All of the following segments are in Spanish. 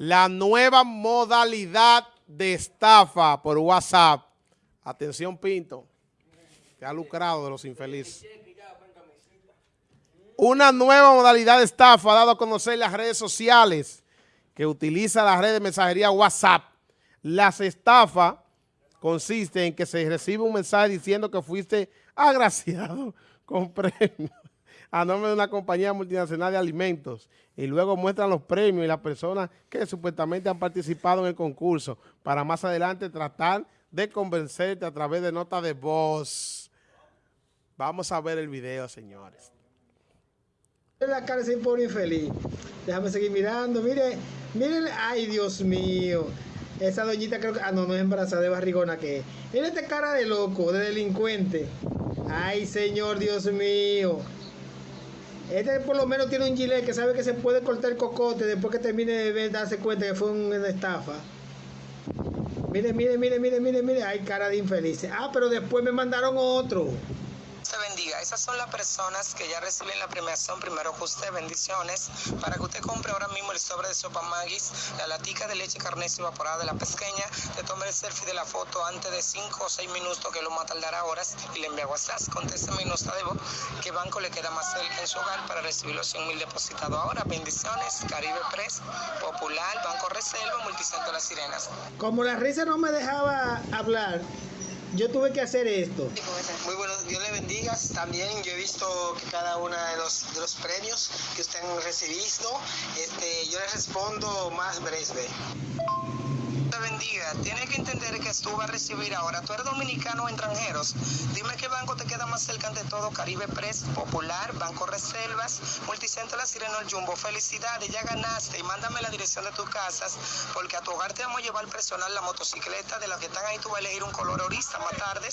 la nueva modalidad de estafa por WhatsApp. Atención, Pinto, que ha lucrado de los infelices. Una nueva modalidad de estafa ha dado a conocer las redes sociales que utiliza la red de mensajería WhatsApp. Las estafas consisten en que se recibe un mensaje diciendo que fuiste agraciado con premios a nombre de una compañía multinacional de alimentos y luego muestran los premios y las personas que supuestamente han participado en el concurso para más adelante tratar de convencerte a través de notas de voz. Vamos a ver el video, señores. La cara se pone infeliz. Déjame seguir mirando. Mire, miren, ay Dios mío. Esa doñita creo que, ah no, no es embarazada de barrigona que es. Mira esta cara de loco, de delincuente. Ay señor Dios mío. Este por lo menos tiene un gilet que sabe que se puede cortar cocote después que termine de ver, darse cuenta que fue una estafa. Mire, mire, mire, mire, mire, mire. Ay, cara de infeliz. Ah, pero después me mandaron otro bendiga. Esas son las personas que ya reciben la premiación. Primero que usted, bendiciones. Para que usted compre ahora mismo el sobre de sopa Magis, la latica de leche carnesio evaporada de la pesqueña, te tome el selfie de la foto antes de 5 o 6 minutos, que lo va a tardar horas, y le envía WhatsApp. Contésteme y no está de voz qué banco le queda más en su hogar para recibir los 100 mil depositados ahora. Bendiciones, Caribe Press, Popular, Banco Reserva, Multicentro Las Sirenas. Como la risa no me dejaba hablar, yo tuve que hacer esto. Muy bueno, Dios le bendiga. También yo he visto que cada uno de los, de los premios que usted han recibido, este, yo le respondo más breve bendiga. Tienes que entender que tú vas a recibir ahora. Tú eres dominicano o extranjeros. Dime qué banco te queda más cerca de todo. Caribe Press, Popular, Banco Reservas, Multicentro La Sirena, el Jumbo. Felicidades, ya ganaste. Y mándame la dirección de tus casas porque a tu hogar te vamos a llevar personal la motocicleta. De las que están ahí tú vas a elegir un color ahorita más tarde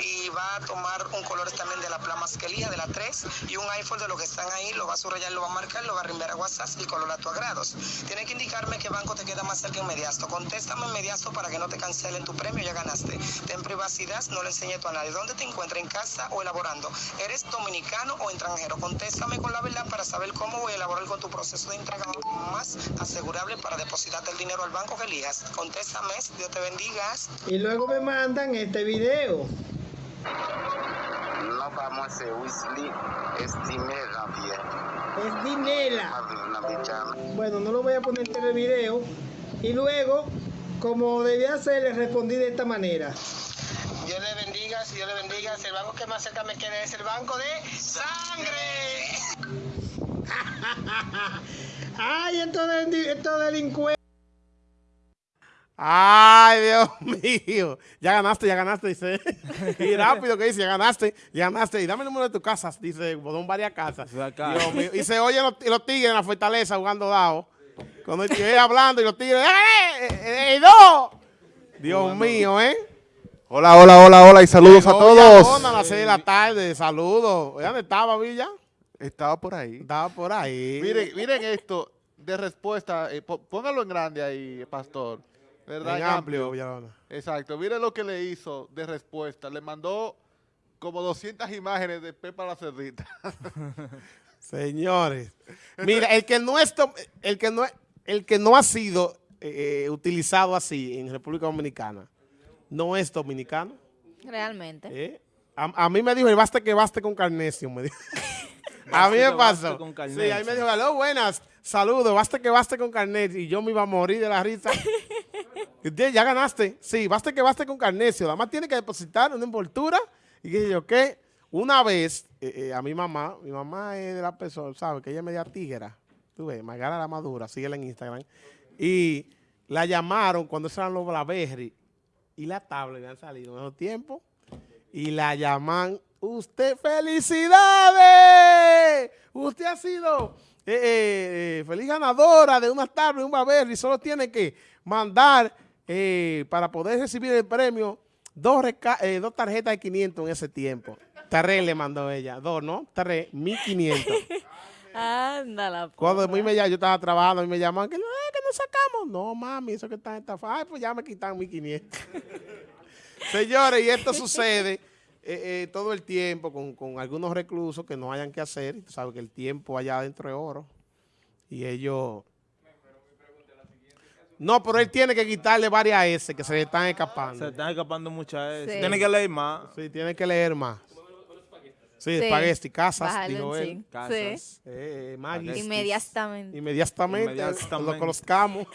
y va a tomar un color también de la plama masquelía de la 3 y un iPhone de los que están ahí. Lo va a subrayar, lo va a marcar, lo va a reenviar a WhatsApp el color a tu agrado. Tienes que indicarme qué banco te queda más cerca inmediato. Contéstame inmediato para que no te cancelen tu premio, ya ganaste. Ten privacidad, no le enseñes a nadie. ¿Dónde te encuentras? ¿En casa o elaborando? ¿Eres dominicano o extranjero? Contéstame con la verdad para saber cómo voy a elaborar con tu proceso de entrega más asegurable para depositarte el dinero al banco que elijas. Contéstame, Dios te bendiga. Y luego me mandan este video. No vamos a Weasley, es dinero Es dinero. Bueno, no lo voy a poner en el video. Y luego como debía ser, le respondí de esta manera. Dios le bendiga, si Dios le bendiga, el banco que más cerca me quede es el banco de sangre. Ay, estos delincuentes. Ay, Dios mío. Ya ganaste, ya ganaste, dice. Y rápido que dice, ya ganaste, ya ganaste. Y dame el número de tu casa, dice, Bodón varias casas. Dios mío. Y se oyen los, los tigres en la fortaleza jugando dado. Cuando estoy hablando y los tigres, ¡eh! ¡Eh! ¡Eh! ¡No! Dios mío, ¿eh? Hola, hola, hola, hola y saludos a todos. a las seis de la tarde, saludos. ¿Dónde estaba, Villa? Estaba por ahí. Estaba por ahí. Miren, miren esto de respuesta. Eh, póngalo en grande ahí, pastor. ¿Verdad? En amplio, Villalona. Exacto. Miren lo que le hizo de respuesta. Le mandó como 200 imágenes de Pepa la Cerdita. Señores. Mira, el que no, es, el que no, el que no ha sido eh, eh, utilizado así en República Dominicana no es dominicano. Realmente. ¿Eh? A, mí me dijo, baste que baste con carnesio, me dijo. a mí me pasó. Sí, a mí me dijo, aló, buenas, saludos, baste que baste con carnesio. Y yo me iba a morir de la risa. ya ganaste. Sí, baste que baste con carnesio. Además tiene que depositar una envoltura. Y que yo, ¿qué? Una vez, a mi mamá, mi mamá es de la persona, ¿sabes? Que ella es media tigera. Tú ves, Magara la Madura, síguela en Instagram. Y la llamaron cuando eran los Blaberry y la tablet han salido en esos tiempos. Y la llaman, usted, felicidades, usted ha sido eh, eh, eh, feliz ganadora de una tablet, un Blaberry, solo tiene que mandar para poder recibir el premio dos, dos tarjetas de 500 en ese tiempo. Tres le mandó ella, dos, ¿no? Tres, 1500. Ándala. Cuando mí me, yo estaba trabajando y me llaman, que no, que no sacamos. No, mami, eso que está en esta... Ay, pues ya me quitan 1500. Señores, y esto sucede eh, eh, todo el tiempo con, con, algunos reclusos que no hayan que hacer. Y tú sabes que el tiempo allá adentro es oro. Y ellos... No, pero él tiene que quitarle varias S que se le están escapando. Se están escapando muchas S. Sí. Tiene que leer más. Sí, tiene que leer más. Sí, Sí. espagueti, casas, dijo él. Casas. Sí. Eh, Magis. Inmediatamente. Inmediatamente, Inmediatamente. lo colocamos.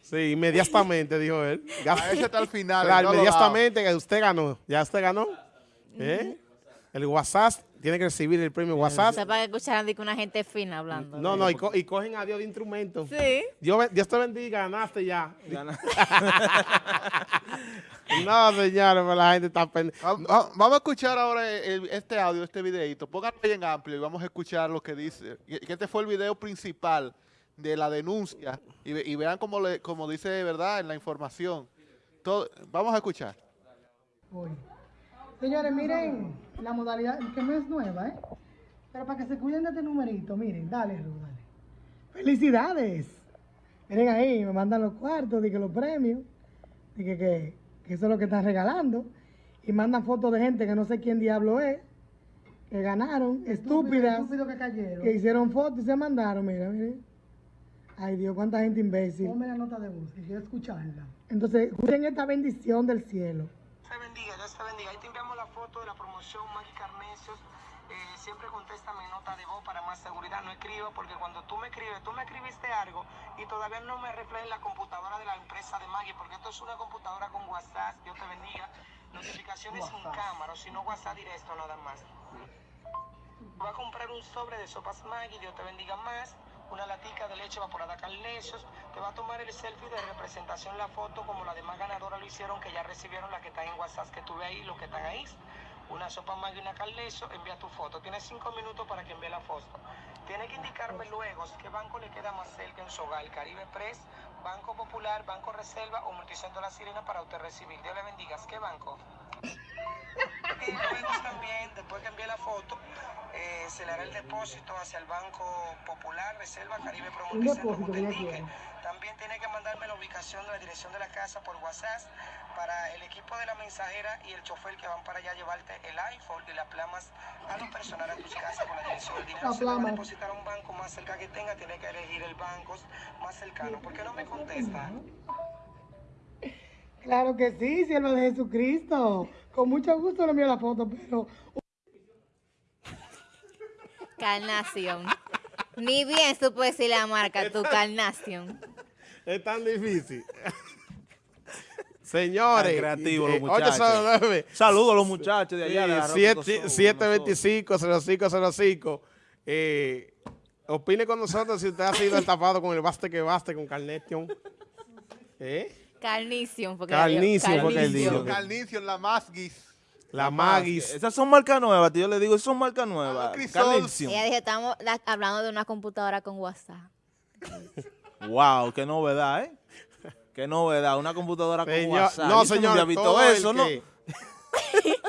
sí, inmediatamente, dijo él. Ya- A ese está al final. Claro, no inmediatamente que usted ganó. Ya usted ganó. ¿Eh? El WhatsApp tiene que recibir el premio WhatsApp. Sepa que escucharan de que una gente fina hablando. No, no, y, co- y cogen a Dios de instrumento. Sí. Dios, Dios te bendiga, ganaste ya. No, señores, pero la gente está pendiente. Va- va- Vamos a escuchar ahora el- este audio, este videito. Pónganlo ahí en amplio y vamos a escuchar lo que dice. Que este fue el video principal de la denuncia. Y, ve- y vean cómo, le, como dice, ¿verdad? En la información. Todo, vamos a escuchar. hoy. Señores, miren la modalidad, que no es nueva, ¿eh? Pero para que se cuiden de este numerito, miren, dale, Ru, dale. ¡Felicidades! Miren ahí, me mandan los cuartos, que los premios, de que, que, que eso es lo que están regalando. Y mandan fotos de gente que no sé quién diablo es, que ganaron, estúpidas, que cayeron. que hicieron fotos y se mandaron, mira, miren. Ay Dios, cuánta gente imbécil. Ponme la nota de voz, quiero escucharla. Entonces, escuchen esta bendición del cielo. te bendiga, Dios te bendiga. Ahí te enviamos la foto de la promoción Maggie Carnecios. Eh, siempre contesta mi nota de voz para más seguridad. No escribo porque cuando tú me escribes, tú me escribiste algo y todavía no me refleja en la computadora de la empresa de Maggie porque esto es una computadora con WhatsApp. Dios te bendiga. Notificaciones sin cámara, o si no WhatsApp directo nada más. Va a comprar un sobre de sopas Maggi, Dios te bendiga más. Una latica de leche evaporada Carnesios. Te va a tomar el selfie de representación, la foto, como la demás ganadoras lo hicieron, que ya recibieron la que están en WhatsApp, que tuve ahí, los que están ahí. Una sopa Maggi y una envía tu foto. Tienes cinco minutos para que envíe la foto. Tiene que indicarme luego qué banco le queda más cerca en su hogar. Caribe Press, Banco Popular, Banco Reserva o Multicentro La Sirena para usted recibir. Dios le bendiga. ¿Qué banco? Y luego también, después que envíe la foto, eh, se le hará el depósito hacia el Banco Popular, Reserva, Caribe Pro Un Multicentro, depósito como que te ella indique. quiere. También tiene que mandarme la ubicación de la dirección de la casa por WhatsApp para el equipo de la mensajera y el chofer que van para allá a llevarte el iPhone y las plamas a lo personal a tus casas con la dirección. El dinero se va a depositar a un banco más cerca que tenga, tiene que elegir el banco más cercano. ¿Por qué no me contesta? Claro que sí, siervo de Jesucristo. Con mucho gusto le envío la foto, pero Carnación. Ni bien supo decir la marca, tu carnación. Es tan difícil. Señores. Tan creativos los eh, muchachos. 809. Saludos a los muchachos de allá. de la Sí, Show, 725-0505. Eh, opine con nosotros si usted ha sido estafado con el baste que baste con Carnation. ¿Eh? Carnición. Porque Carnición, porque él Carnición. dijo. Carnicio la Masguis. La Magis. Esas son marcas nuevas. Yo le digo, esas son marcas nuevas. Carnation. Ella dijo, estamos la- hablando de una computadora con WhatsApp. Wow, qué novedad, ¿eh? Qué novedad. Una computadora con Señor- WhatsApp. no, señor. había visto todo el eso, ¿no? que-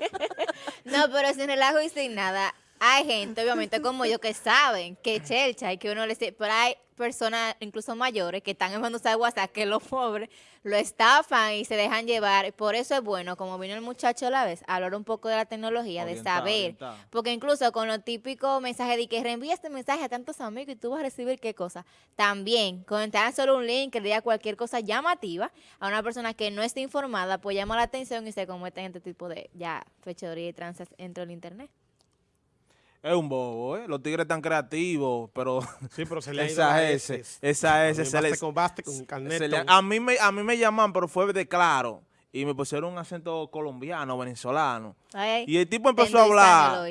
No, pero sin relajo y sin nada. Hay gente, obviamente, como yo, que saben que chelcha y que uno le dice, pero hay personas, incluso mayores, que están en usar WhatsApp, que los pobres lo estafan y se dejan llevar. Por eso es bueno, como vino el muchacho a la vez, hablar un poco de la tecnología, de saber. Porque incluso con los típicos mensajes de que reenvía este mensaje a tantos amigos y tú vas a recibir qué cosa. También, con entrar solo un link que le diga cualquier cosa llamativa a una persona que no esté informada, pues llama la atención y se cometen este tipo de ya fechoría y tranzas dentro del internet. Es un bobo, ¿eh? Los tigres tan creativos, pero Sí, pero se le ha ido esa S, S. esa S, se le, con baste con se Carnation. le- a, mí me, a mí me llaman, pero fue de claro. Y me pusieron un acento colombiano, venezolano. Ay, Y el tipo empezó a hablar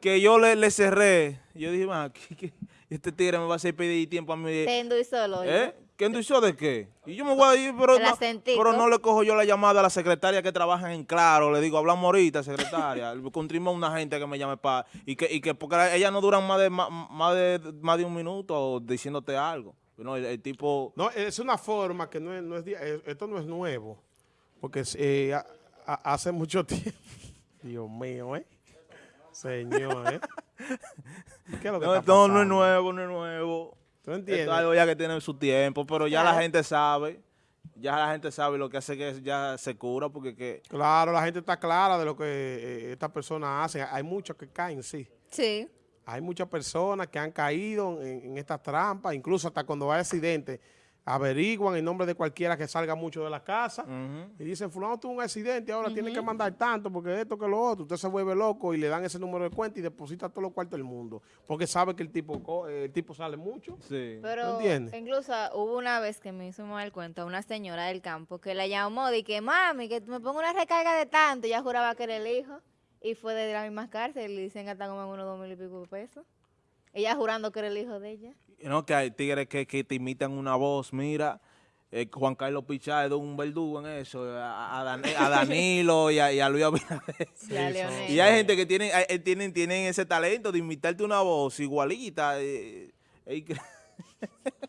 que yo le, le cerré. Yo dije, "Man, ¿qué- qué? este tigre me va a hacer pedir tiempo a mí. Te endulzó el oído. ¿Eh? ¿Qué endulzó de qué? Y yo me voy a ir, pero no, pero no le cojo yo la llamada a la secretaria que trabaja en Claro. Le digo, hablamos ahorita, secretaria. Encontramos una gente que me llame para... Y que, y que porque ellas no duran más de, más, más de, más de un minuto diciéndote algo. No, el, el tipo... No, es una forma que no es, no es eh, esto no es nuevo, porque eh, a- a- hace mucho tiempo. Dios mío, ¿eh? Señor, ¿eh? ¿Qué es lo que No, está esto no es nuevo, no es nuevo. ¿Tú Esto entiendes? es algo ya que tiene su tiempo, pero ya la gente sabe. Ya la gente sabe lo que hace que ya se cura porque que... Claro, la gente está clara de lo que eh, estas personas hacen. Hay muchos que caen, sí. Sí. Hay muchas personas que han caído en, en estas trampas, incluso hasta cuando hay accidentes, averiguan el nombre de cualquiera que salga mucho de la casa y dicen, fulano tuvo un accidente, ahora tiene que mandar tanto porque esto que lo otro. Usted se vuelve loco y le dan ese número de cuenta y deposita todos los cuartos del mundo porque sabe que el tipo, co- eh, el tipo sale mucho. Sí. Pero entiendes? incluso hubo una vez que me hizo mal el cuento una señora del campo que la llamó y que mami, que me pongo una recarga de tanto. Y ella juraba que era el hijo y fue de la misma cárcel y le dicen que están como en unos dos mil y pico de pesos. Ella jurando que era el hijo de ella. No, que hay tigres que, que te imitan una voz, mira. eh, Juan Carlos Pichá es un verdugo en eso, a, a Dan- a Danilo y a, y a Luis Abinader. Y hay gente que tienen, eh, tienen, tienen ese talento de imitarte una voz igualita. eh, eh, que-